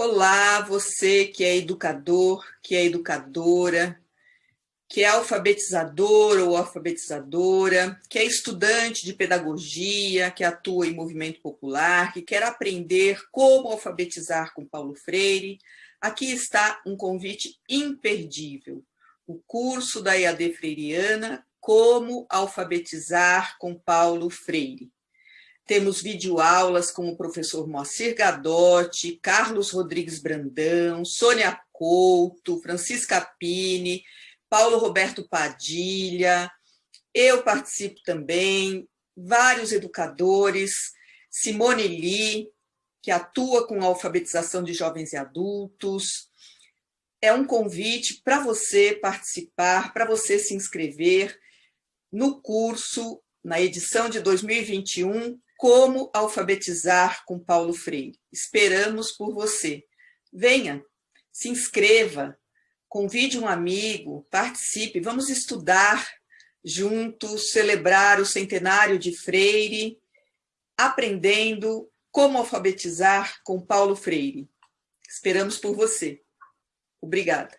Olá, você que é educador, que é educadora, que é alfabetizador ou alfabetizadora, que é estudante de pedagogia, que atua em movimento popular, que quer aprender como alfabetizar com Paulo Freire, aqui está um convite imperdível. O curso da EAD Freiriana, Como Alfabetizar com Paulo Freire. Temos videoaulas com o professor Moacir Gadotti, Carlos Rodrigues Brandão, Sônia Couto, Francisca Pini, Paulo Roberto Padilha, eu participo também, vários educadores, Simone Lee, que atua com a alfabetização de jovens e adultos. É um convite para você participar, para você se inscrever no curso, na edição de 2021, Como Alfabetizar com Paulo Freire. Esperamos por você. Venha, se inscreva, convide um amigo, participe, vamos estudar juntos, celebrar o centenário de Freire, aprendendo como alfabetizar com Paulo Freire. Esperamos por você. Obrigada.